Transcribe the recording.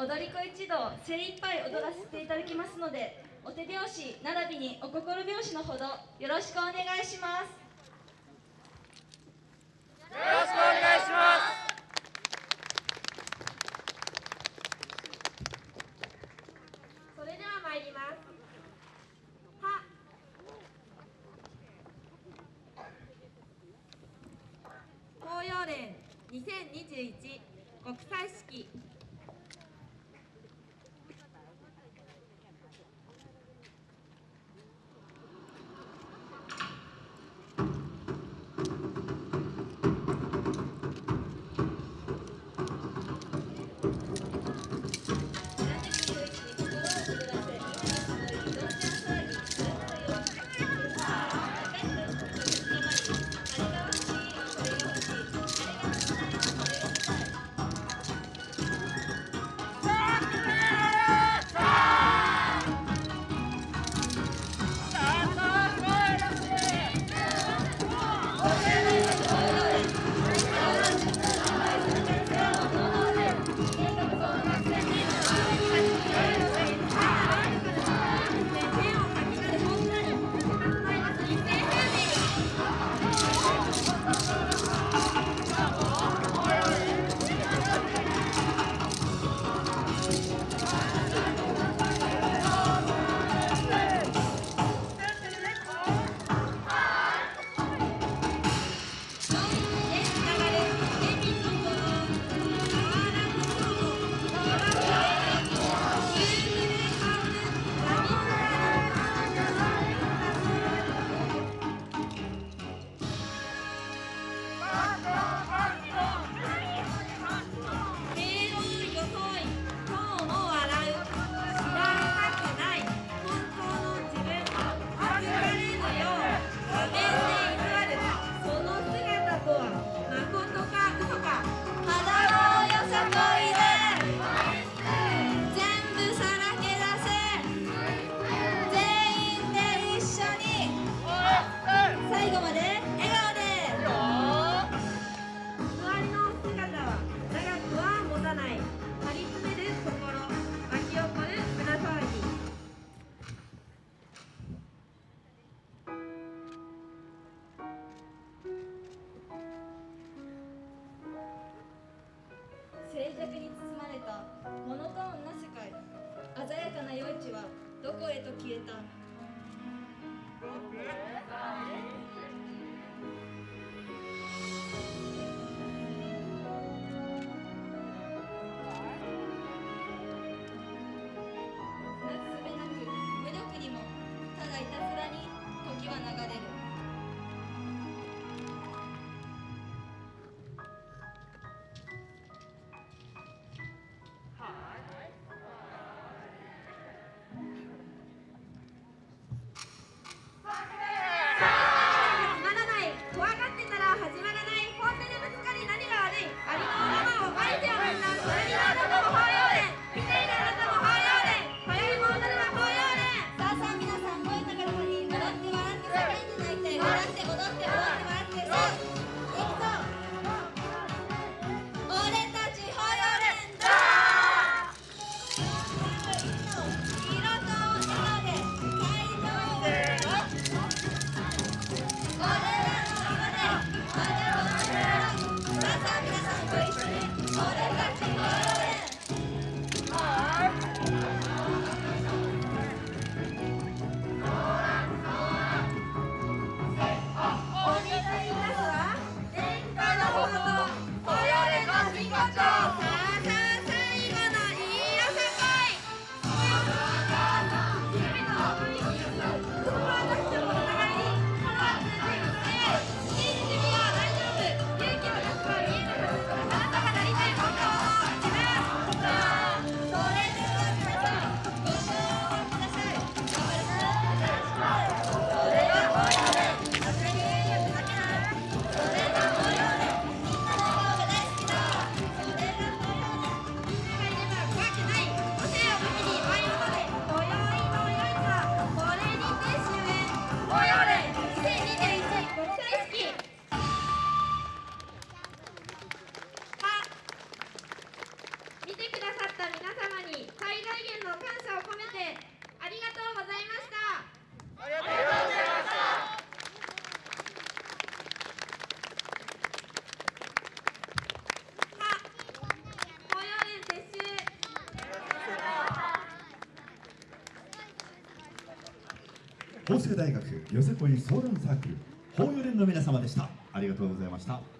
踊り子一同精一杯踊らせていただきますのでお手拍子並びにお心拍子のほどよろしくお願いしますよろしくお願いしますそれでは参ります。は。紅葉連2021国際式どこへと消えた？法政大学よせこい相談サークル法4連の皆様でした。ありがとうございました。